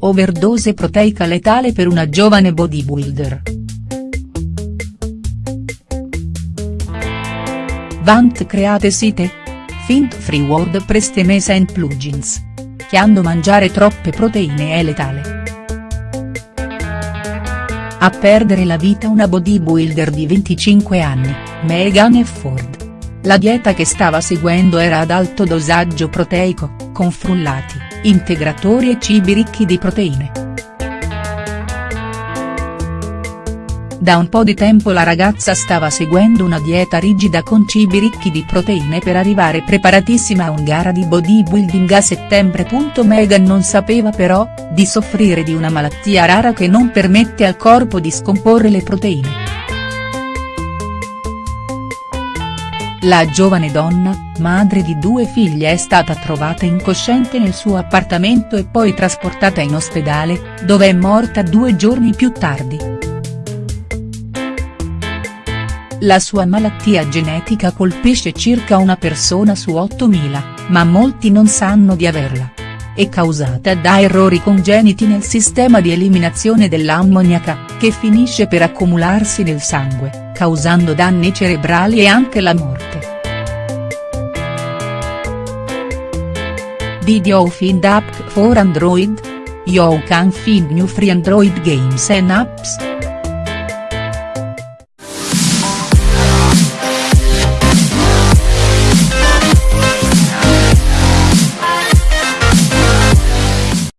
overdose proteica letale per una giovane bodybuilder. Vant create site? Fint free word prestemesa and plugins. Chiando mangiare troppe proteine è letale. A perdere la vita una bodybuilder di 25 anni, Megan Ford. La dieta che stava seguendo era ad alto dosaggio proteico, con frullati, integratori e cibi ricchi di proteine. Da un po' di tempo la ragazza stava seguendo una dieta rigida con cibi ricchi di proteine per arrivare preparatissima a un gara di bodybuilding a settembre. Megan non sapeva però, di soffrire di una malattia rara che non permette al corpo di scomporre le proteine. La giovane donna, madre di due figlie è stata trovata incosciente nel suo appartamento e poi trasportata in ospedale, dove è morta due giorni più tardi. La sua malattia genetica colpisce circa una persona su 8.000, ma molti non sanno di averla. È causata da errori congeniti nel sistema di eliminazione dell'ammoniaca, che finisce per accumularsi nel sangue, causando danni cerebrali e anche la morte. Did you find app for Android? You can find new free Android games and apps.